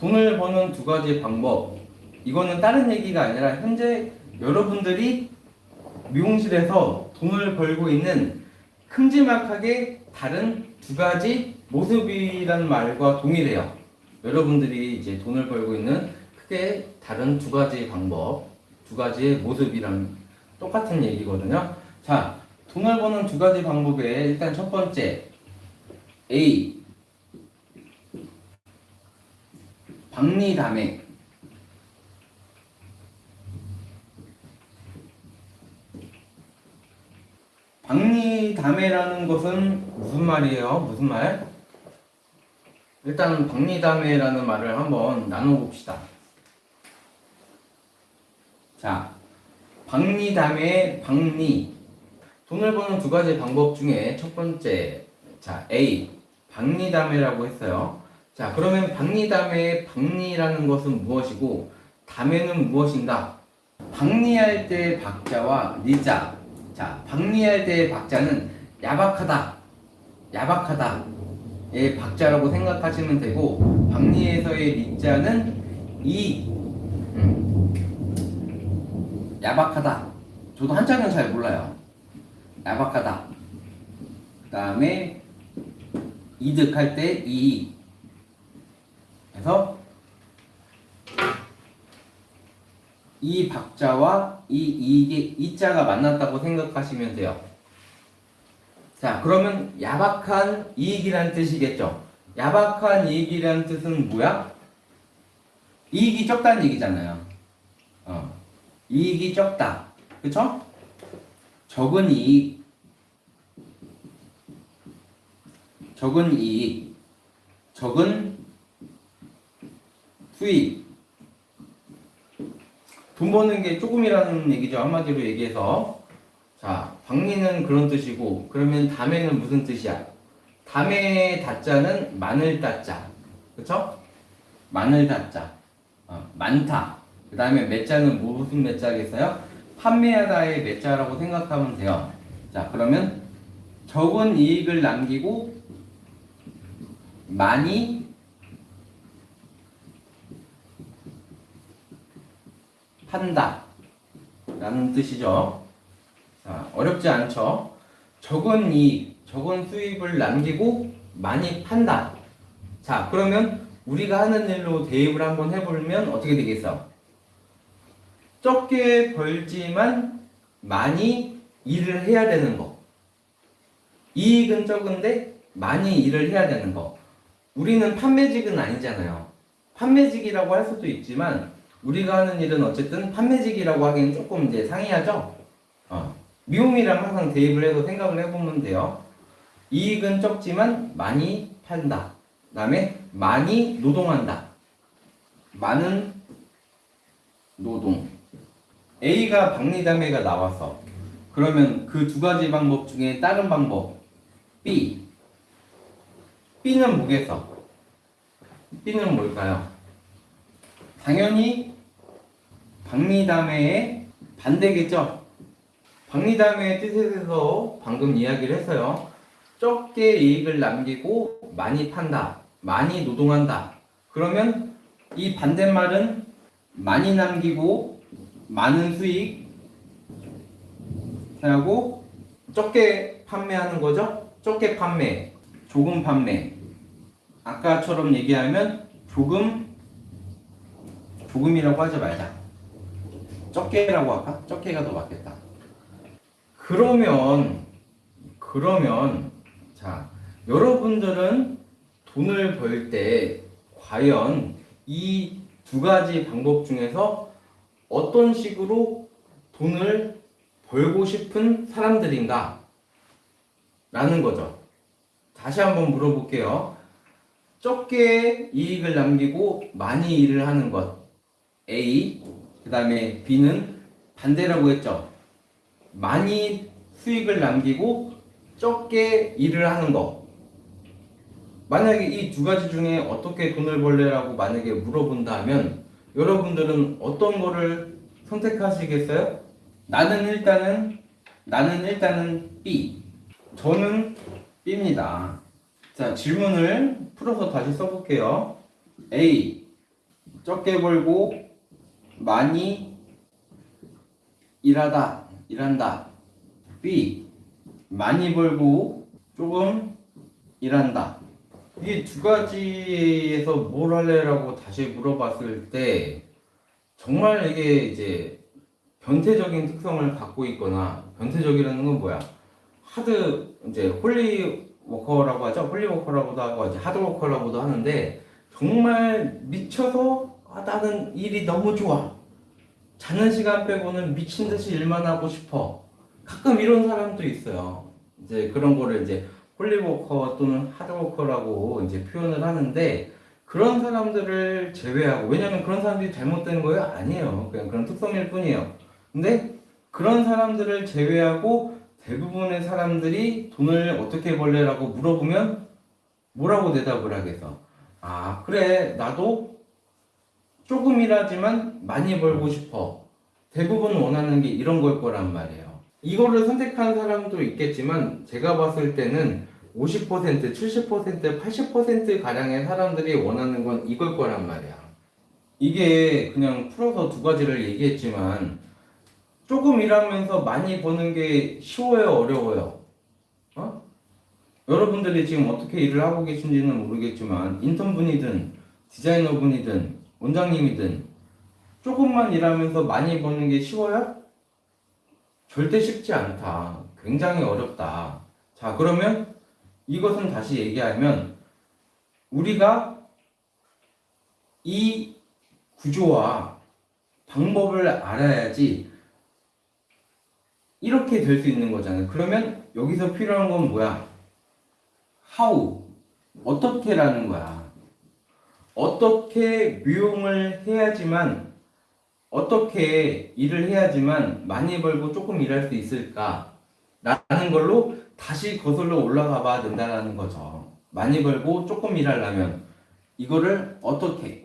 돈을 버는 두 가지 방법. 이거는 다른 얘기가 아니라 현재 여러분들이 미용실에서 돈을 벌고 있는 큼지막하게 다른 두 가지 모습이라는 말과 동일해요. 여러분들이 이제 돈을 벌고 있는 크게 다른 두 가지 방법, 두 가지의 모습이랑 똑같은 얘기거든요. 자, 돈을 버는 두 가지 방법에 일단 첫 번째 A 박리담회 박리담회라는 것은 무슨 말이에요? 무슨 말? 일단 박리담회라는 말을 한번 나눠봅시다. 자, 박리담회 박리 돈을 버는 두 가지 방법 중에 첫 번째 자 A 박리담회라고 했어요. 자 그러면 박리담회의 박리라는 것은 무엇이고 담회는 무엇인가? 박리할 때 박자와 리자. 자 박리할 때의 박자는 야박하다 야박하다 의 박자라고 생각하시면 되고 박리에서의 리자는 이. 음, 야박하다. 저도 한자는 잘 몰라요. 야박하다. 그 다음에 이득할 때 이익 그래서 이 박자와 이 이익의 이자가 만났다고 생각하시면 돼요. 자, 그러면 야박한 이익이라는 뜻이겠죠. 야박한 이익이라는 뜻은 뭐야? 이익이 적다는 얘기잖아요. 어. 이익이 적다. 그쵸? 적은 이익. 적은 이익. 적은 수익. 돈 버는 게 조금이라는 얘기죠. 한마디로 얘기해서. 자, 박리는 그런 뜻이고, 그러면 담에는 무슨 뜻이야? 담의 다자는 마늘 다자. 그쵸? 마늘 다자. 어, 많다. 그 다음에 매자는 무슨 매자겠어요? 판매하다의 매자라고 생각하면 돼요. 자, 그러면 적은 이익을 남기고 많이 판다 라는 뜻이죠. 자, 어렵지 않죠? 적은 이익, 적은 수입을 남기고 많이 판다. 자, 그러면 우리가 하는 일로 대입을 한번 해보면 어떻게 되겠어? 적게 벌지만 많이 일을 해야 되는 거. 이익은 적은데 많이 일을 해야 되는 거. 우리는 판매직은 아니잖아요. 판매직이라고 할 수도 있지만 우리가 하는 일은 어쨌든 판매직이라고 하기엔 조금 이제 상이하죠. 어. 미움이랑 항상 대입을 해서 생각을 해보면 돼요. 이익은 적지만 많이 판다. 그 다음에 많이 노동한다. 많은 노동. A가 박리담회가 나와서 그러면 그 두 가지 방법 중에 다른 방법 B. B는 뭐겠어? B는 뭘까요? 당연히 박리담회의 반대겠죠. 박리담회의 뜻에 대해서 방금 이야기를 했어요. 적게 이익을 남기고 많이 판다. 많이 노동한다. 그러면 이 반대말은 많이 남기고 많은 수익 하고 적게 판매하는 거죠. 적게 판매, 조금 판매. 아까처럼 얘기하면 조금 조금이라고 하지 말자. 적게라고 할까? 적게가 더 맞겠다. 그러면 그러면 자 여러분들은 돈을 벌 때 과연 이 두 가지 방법 중에서 어떤 식으로 돈을 벌고 싶은 사람들인가? 라는 거죠. 다시 한번 물어볼게요. 적게 이익을 남기고 많이 일을 하는 것. A. 그 다음에 B는 반대라고 했죠. 많이 수익을 남기고 적게 일을 하는 거. 만약에 이 두 가지 중에 어떻게 돈을 벌래라고 만약에 물어본다면 여러분들은 어떤 거를 선택하시겠어요? 나는 일단은 나는 일단은 B. 저는 B입니다. 자, 질문을 풀어서 다시 써볼게요. A. 적게 벌고 많이 일하다 일한다. B 많이 벌고 조금 일한다. 이게 두 가지에서 뭘 할래라고 다시 물어봤을 때 정말 이게 이제 변태적인 특성을 갖고 있거나 변태적이라는 건 뭐야? hard 이제 holy worker라고 하죠? holy worker라고도 하고 이제 hard worker라고도 하는데 정말 미쳐서 아, 나는 일이 너무 좋아 자는 시간 빼고는 미친 듯이 일만 하고 싶어 가끔 이런 사람도 있어요 이제 그런 거를 이제 holy worker 또는 hard worker라고 이제 표현을 하는데 그런 사람들을 제외하고 왜냐면 그런 사람들이 잘못되는 거예요? 아니에요. 그냥 그런 특성일 뿐이에요. 근데 그런 사람들을 제외하고 대부분의 사람들이 돈을 어떻게 벌래라고 물어보면 뭐라고 대답을 하겠어? 아 그래 나도 조금이라지만 많이 벌고 싶어. 대부분 원하는 게 이런 걸 거란 말이에요. 이거를 선택한 사람도 있겠지만 제가 봤을 때는 50%, 70%, 80% 가량의 사람들이 원하는 건 이걸 거란 말이야. 이게 그냥 풀어서 두 가지를 얘기했지만 조금 일하면서 많이 버는 게 쉬워요, 어려워요? 어? 여러분들이 지금 어떻게 일을 하고 계신지는 모르겠지만 인턴분이든 디자이너분이든 원장님이든 조금만 일하면서 많이 버는 게 쉬워요? 절대 쉽지 않다. 굉장히 어렵다. 자, 그러면 이것은 다시 얘기하면 우리가 이 구조와 방법을 알아야지 이렇게 될 수 있는 거잖아요. 그러면 여기서 필요한 건 뭐야? how 어떻게라는 거야. 어떻게 미용을 해야지만 어떻게 일을 해야지만 많이 벌고 조금 일할 수 있을까? 라는 걸로 다시 거슬러 올라가 봐야 된다는 거죠. 많이 벌고 조금 일하려면 이거를 어떻게